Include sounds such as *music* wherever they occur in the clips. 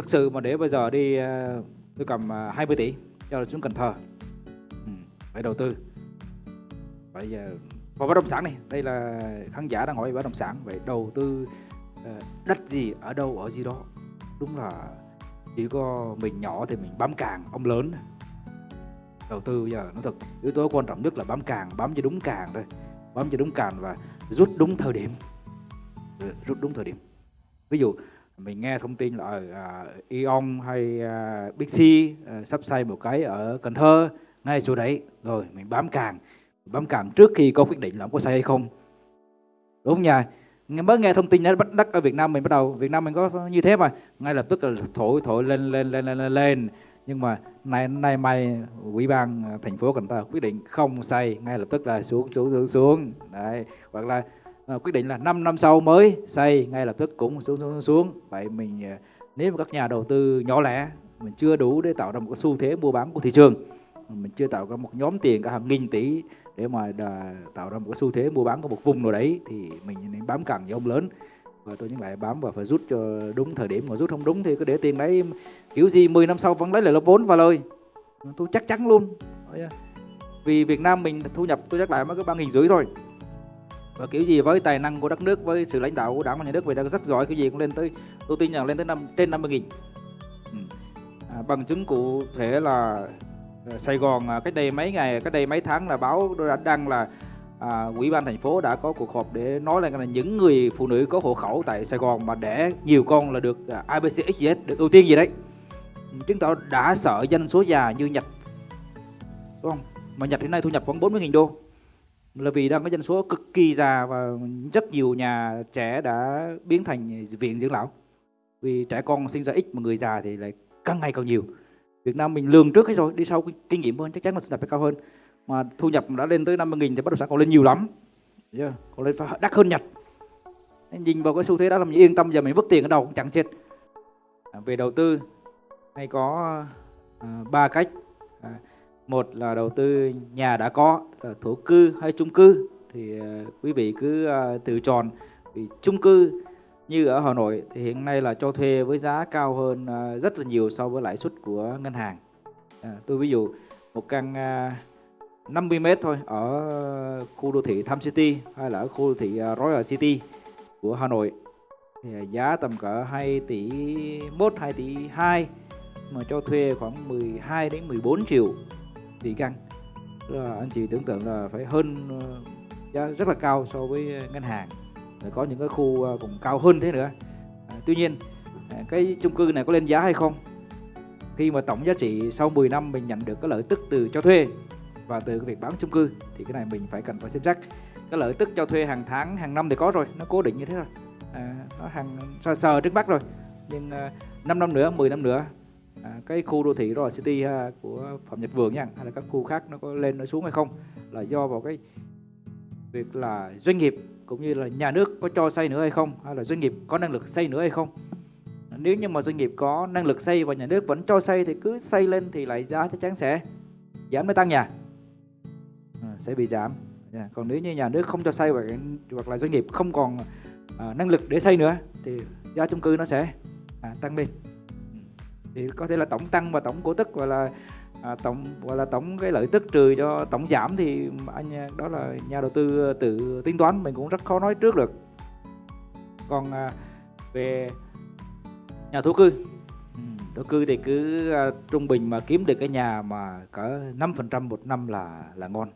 thực sự mà để bây giờ đi ờ, tôi cầm ờ, 20 tỷ cho xuống Cần Thơ. Ừ, phải đầu tư. Bây giờ vào bất động sản này. Đây là khán giả đang hỏi về bất động sản vậy đầu tư ờ, đất gì ở đâu ở gì đó. Đúng là chỉ có mình nhỏ thì mình bám càng ông lớn. Đầu tư bây giờ nó thật yếu tố quan trọng nhất là bám càng bám cho đúng càng thôi. Bám cho đúng càng và rút đúng thời điểm. Rút đúng thời điểm. Ví dụ mình nghe thông tin là ờ, ở Eon hay uh, Big C ờ, sắp xây một cái ở Cần Thơ ngay chỗ đấy. Rồi mình bám càng bám càng trước khi có quyết định là ông có xây hay không. Đúng không nha Nghe- mới nghe thông tin đã bắt đất ở Việt Nam mình bắt đầu Việt Nam mình có như thế mà. Ngay lập tức là thổi thổi lên lên lên lên lên, nhưng mà nay nay mai ủy ban thành phố Cần Thơ quyết định không xây ngay lập tức là xuống xuống xuống xuống. Đấy hoặc là à, quyết định là 5 năm sau mới xây ngay lập tức cũng xuống xuống xuống vậy mình ờ, nếu mà các nhà đầu tư nhỏ lẻ mình chưa đủ để tạo ra một cái xu thế mua bán của thị trường. Mình chưa tạo ra một nhóm tiền cả hàng nghìn tỷ để mà đà, tạo ra một cái xu thế mua bán của một vùng nào đấy thì mình nên bám càng với ông lớn. Và tôi những lại bám và phải rút cho đúng thời điểm. Mà rút không đúng thì cứ để tiền đấy kiểu gì 10 năm sau vẫn lấy lại lớp vốn và lời tôi chắc chắn luôn. À. Vì Việt Nam mình thu nhập tôi nhắc lại mới có ba nghìn rưỡi thôi và kiểu gì với tài năng của đất nước với sự lãnh đạo của đảng và nhà nước về đang rất giỏi kiểu gì cũng lên tới tôi tin rằng lên tới năm trên 50 nghìn. Ừ. À, bằng chứng cụ thể là à, Sài Gòn à, cách đây mấy ngày cách đây mấy tháng là báo đã đăng là à, ủy ban thành phố đã có cuộc họp để nói là những người phụ nữ có hộ khẩu tại Sài Gòn mà đẻ nhiều con là được à, IBCXS được ưu tiên gì đấy. Ừ, chứng tỏ đã sợ dân số già như Nhật. Đúng không? Mà Nhật hiện nay thu nhập khoảng 40.000 đô là vì đang có dân số cực kỳ già và rất nhiều nhà trẻ đã biến thành viện dưỡng lão. Vì trẻ con sinh ra ít mà người già thì lại càng ngày càng nhiều. Việt Nam mình lường trước hết rồi đi sau kinh nghiệm hơn chắc chắn là thu nhập phải cao hơn. Mà thu nhập đã lên tới 50 nghìn thì bất động sản còn lên nhiều lắm. Yeah. còn lên phải đắt hơn Nhật. Nên nhìn vào cái xu thế đó làm mình yên tâm giờ mình vứt tiền ở đâu cũng chẳng chết. À, về đầu tư hay có à, ba cách một là đầu tư nhà đã có thổ cư hay chung cư. Thì ờ, quý vị cứ ờ, tự chọn vì chung cư như ở Hà Nội thì hiện nay là cho thuê với giá cao hơn ờ, rất là nhiều so với lãi suất của ngân hàng. À, tôi ví dụ một căn 50 mét thôi ở khu đô thị Tham City hay là ở khu đô thị Royal City của Hà Nội. Thì giá tầm cỡ 2 tỷ 1 2 tỷ 2 mà cho thuê khoảng 12 đến 14 triệu tỷ căn. Là anh chị tưởng tượng là phải hơn ờ, giá rất là cao so với ờ, ngân hàng. Rồi có những cái khu ờ, cũng còn cao hơn thế nữa. À, tuy nhiên à, cái chung cư này có lên giá hay không? Khi mà tổng giá trị sau 10 năm mình nhận được cái lợi tức từ cho thuê và từ cái việc bán chung cư thì cái này mình phải cần phải xem xét. Cái lợi tức cho thuê hàng tháng hàng năm thì có rồi nó cố định như thế rồi à, nó hàng sờ, sờ trước mắt rồi. Nhưng à, 5 năm nữa 10 năm nữa à, cái khu đô thị Royal City ha, của Phạm Nhật Vượng nha hay là các khu khác nó có lên nó xuống hay không là do vào cái việc là doanh nghiệp cũng như là nhà nước có cho xây nữa hay không hay là doanh nghiệp có năng lực xây nữa hay không. Nếu như mà doanh nghiệp có năng lực xây và nhà nước vẫn cho xây thì cứ xây lên thì lại giá chắc chắn sẽ giảm mới tăng nhà. À, sẽ bị giảm. Dạ, còn nếu như nhà nước không cho xây hoặc, hoặc là doanh nghiệp không còn à, năng lực để xây nữa thì giá chung cư nó sẽ à, tăng lên thì có thể là tổng tăng và tổng cổ tức gọi là à, tổng gọi là tổng cái lợi tức trừ cho tổng giảm thì anh đó là nhà đầu tư ờ, tự tính toán mình cũng rất khó nói trước được. Còn à, về nhà thổ cư thổ cư thì cứ à, trung bình mà kiếm được cái nhà mà cỡ 5% một năm là là ngon.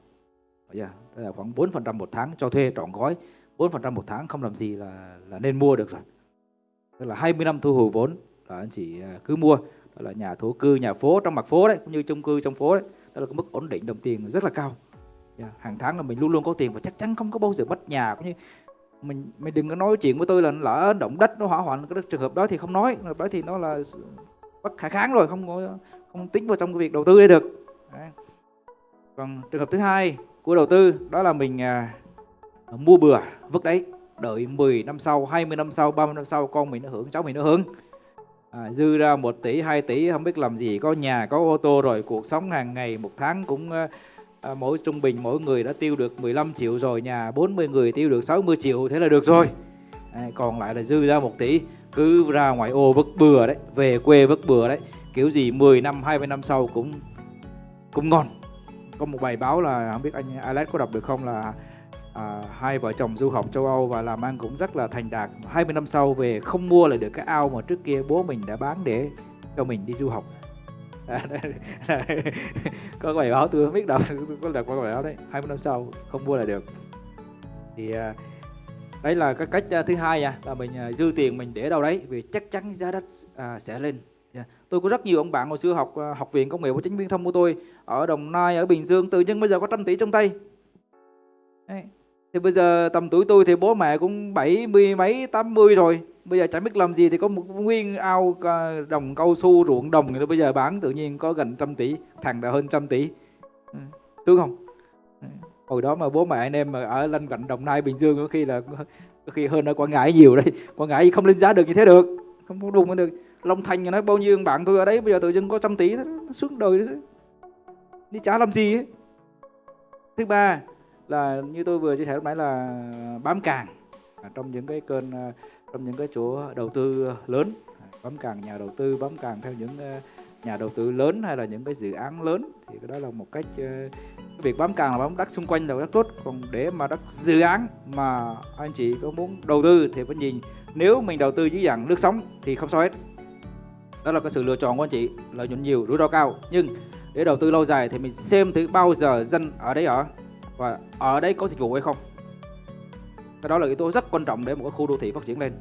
Yeah. Tức là khoảng 4% một tháng cho thuê trọn gói 4% một tháng không làm gì là là nên mua được rồi. Tức là 20 năm thu hồi vốn là anh chị à, cứ mua. Đó là nhà thổ cư nhà phố trong mặt phố đấy cũng như chung cư trong phố đấy. Đó là cái mức ổn định đồng tiền rất là cao. Yeah. hàng tháng là mình luôn luôn có tiền và chắc chắn không có bao giờ mất nhà cũng như mình mình đừng có nói chuyện với tôi là lỡ động đất nó hỏa hoạn cái trường hợp đó thì không nói. Trường hợp đó thì nó là bất khả kháng rồi không có không tính vào trong cái việc đầu tư đây được. Đấy. còn trường hợp thứ hai của đầu tư đó là mình à, mua bừa vứt đấy. Đợi 10 năm sau 20 năm sau 30 năm sau con mình nó hưởng cháu mình nó hưởng à, dư ra 1 tỷ 2 tỷ không biết làm gì có nhà có ô tô rồi cuộc sống hàng ngày một tháng cũng à, mỗi trung bình mỗi người đã tiêu được 15 triệu rồi nhà 40 người tiêu được 60 triệu thế là được rồi. À, còn lại là dư ra 1 tỷ cứ ra ngoài ô vất bừa đấy về quê vất bừa đấy kiểu gì 10 năm 20 năm sau cũng cũng ngon. Có một bài báo là không biết anh Alex có đọc được không là à, hai vợ chồng du học châu Âu và làm ăn cũng rất là thành đạt. 20 năm sau về không mua lại được cái ao mà trước kia bố mình đã bán để cho mình đi du học. *laughs* *laughs* Có bài báo tôi không biết đâu *laughs* có đọc qua bài báo đấy. 20 năm sau không mua lại được. Thì à, đấy là cái cách à, thứ hai à, là mình à, dư tiền mình để đâu đấy vì chắc chắn giá đất à, sẽ lên. Yeah. tôi có rất nhiều ông bạn hồi xưa học à, học viện công nghệ và chính viên thông của tôi ở đồng nai ở bình dương tự nhiên bây giờ có trăm tỷ trong tay. Đấy thì bây giờ tầm tuổi tôi thì bố mẹ cũng bảy mươi mấy, tám mươi rồi. Bây giờ chẳng biết làm gì thì có một nguyên ao à, đồng cao su ruộng đồng thì bây giờ bán, tự nhiên có gần trăm tỷ, thằng đã hơn trăm tỷ. Ừ. đúng không? Ừ, hồi đó mà bố mẹ anh em mà ở lân cạnh đồng nai, bình dương có khi là có khi hơn ở quảng ngãi nhiều đấy. Quảng ngãi không lên giá được như thế được, không có đùng được. Long thành nói bao nhiêu bạn tôi ở đấy, bây giờ tự dưng có trăm tỷ suốt xuống đời đi trả làm gì ấy. thứ ba là như tôi vừa chia sẻ lúc nãy là bám càng à, trong những cái kênh à, trong những cái chỗ đầu tư lớn. À, bám càng nhà đầu tư, bám càng theo những nhà đầu tư lớn hay là những cái dự án lớn thì cái đó là một cách cái việc bám càng là bám đất xung quanh là rất tốt. Còn để mà đất dự án mà anh chị có muốn đầu tư thì phải nhìn, nếu mình đầu tư dưới dạng nước sống thì không sao hết. Đó là cái sự lựa chọn của anh chị, lợi nhuận nhiều, rủi ro cao. Nhưng để đầu tư lâu dài thì mình xem thử bao giờ dân ở đấy ở và ở đây có dịch vụ hay không? Cái đó là yếu tố rất quan trọng để một cái khu đô thị phát triển lên.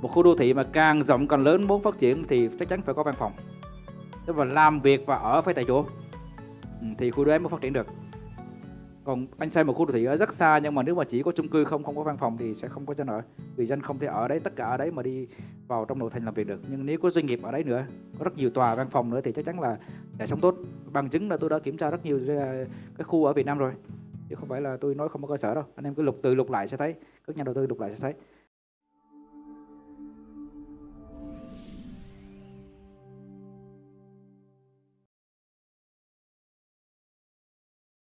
Một khu đô thị mà càng rộng càng lớn muốn phát triển thì chắc chắn phải có văn phòng. Tức là làm việc và ở phải tại chỗ. Ừ, thì khu đô ấy mới phát triển được còn anh xây một khu đô thị ở rất xa, nhưng mà nếu mà chỉ có chung cư không không có văn phòng thì sẽ không có dân ở vì dân không thể ở đấy, tất cả ở đấy mà đi vào trong nội thành làm việc được. Nhưng nếu có doanh nghiệp ở đấy nữa, có rất nhiều tòa văn phòng nữa thì chắc chắn là sẽ sống tốt. Bằng chứng là tôi đã kiểm tra rất nhiều à, cái khu ở Việt Nam rồi. Chứ không phải là tôi nói không có cơ sở đâu. Anh em cứ lục từ lục lại sẽ thấy, các nhà đầu tư lục lại sẽ thấy.